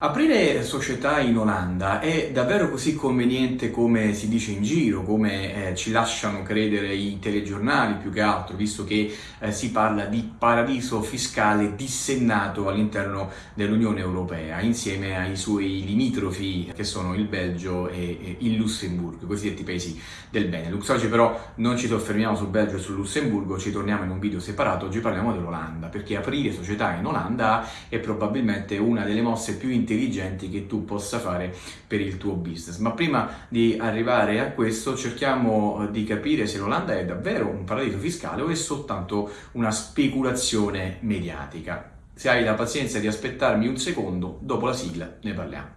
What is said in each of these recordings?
Aprire società in Olanda è davvero così conveniente come si dice in giro, come eh, ci lasciano credere i telegiornali più che altro, visto che eh, si parla di paradiso fiscale dissennato all'interno dell'Unione Europea, insieme ai suoi limitrofi che sono il Belgio e, e il Lussemburgo, i cosiddetti paesi del Benelux. Oggi però non ci soffermiamo sul Belgio e sul Lussemburgo, ci torniamo in un video separato, oggi parliamo dell'Olanda, perché aprire società in Olanda è probabilmente una delle mosse più interessanti intelligenti che tu possa fare per il tuo business. Ma prima di arrivare a questo cerchiamo eh, di capire se l'Olanda è davvero un paradiso fiscale o è soltanto una speculazione mediatica. Se hai la pazienza di aspettarmi un secondo, dopo la sigla ne parliamo.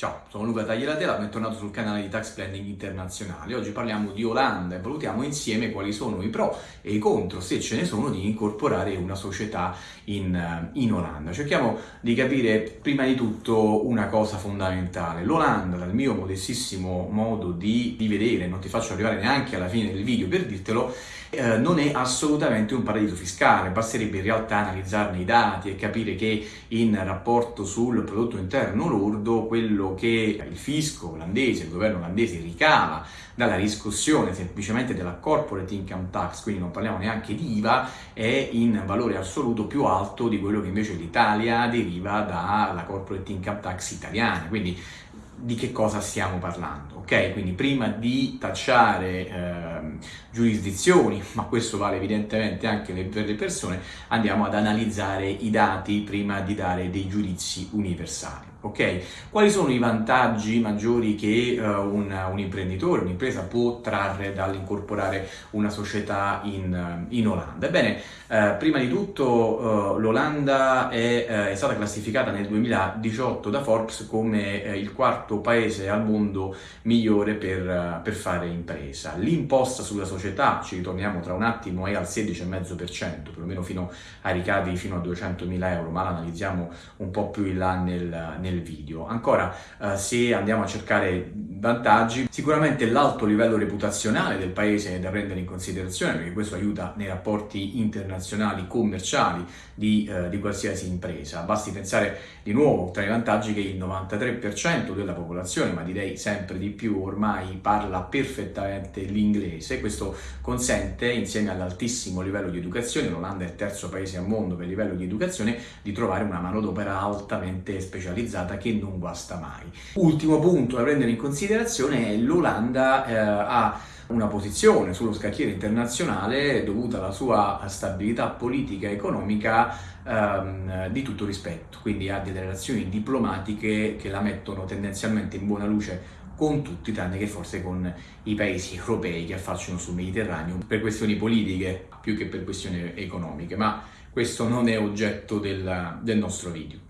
Ciao, sono Luca Taglielatela, bentornato sul canale di Tax Planning Internazionale. Oggi parliamo di Olanda e valutiamo insieme quali sono i pro e i contro, se ce ne sono, di incorporare una società in, eh, in Olanda. Cerchiamo di capire prima di tutto una cosa fondamentale. L'Olanda, dal mio modestissimo modo di, di vedere, non ti faccio arrivare neanche alla fine del video per dirtelo, eh, non è assolutamente un paradiso fiscale, basterebbe in realtà analizzarne i dati e capire che in rapporto sul prodotto interno lordo quello che il fisco olandese, il governo olandese ricava dalla riscossione semplicemente della corporate income tax, quindi non parliamo neanche di IVA, è in valore assoluto più alto di quello che invece l'Italia deriva dalla corporate income tax italiana, quindi di che cosa stiamo parlando, ok? Quindi prima di tacciare eh, giurisdizioni, ma questo vale evidentemente anche per le persone, andiamo ad analizzare i dati prima di dare dei giudizi universali. Ok? Quali sono i vantaggi maggiori che uh, un, un, imprenditore, un'impresa può trarre dall'incorporare una società in, in Olanda? Ebbene, uh, prima di tutto uh, l'Olanda è, è, stata classificata nel 2018 da Forbes come il quarto paese al mondo migliore per, per fare impresa. L'imposta sulla società, ci ritorniamo tra un attimo, è al 16,5%, perlomeno fino a ricavi fino a 200.000 euro, ma l'analizziamo un po' più in là nel nel video. Ancora, eh, se andiamo a cercare vantaggi, sicuramente l'alto livello reputazionale del paese è da prendere in considerazione perché questo aiuta nei rapporti internazionali, commerciali di, eh, di qualsiasi impresa. Basti pensare di nuovo tra i vantaggi che il 93% della popolazione, ma direi sempre di più, ormai parla perfettamente l'inglese. Questo consente, insieme all'altissimo livello di educazione, l'Olanda è il terzo paese al mondo per livello di educazione, di trovare una manodopera altamente specializzata che non guasta mai. Ultimo punto da prendere in considerazione è l'Olanda eh, ha una posizione sullo scacchiere internazionale dovuta alla sua stabilità politica e economica ehm, di tutto rispetto, quindi ha delle relazioni diplomatiche che la mettono tendenzialmente in buona luce con tutti, tranne che forse con i paesi europei che affacciano sul Mediterraneo per questioni politiche più che per questioni economiche, ma questo non è oggetto del, del nostro video.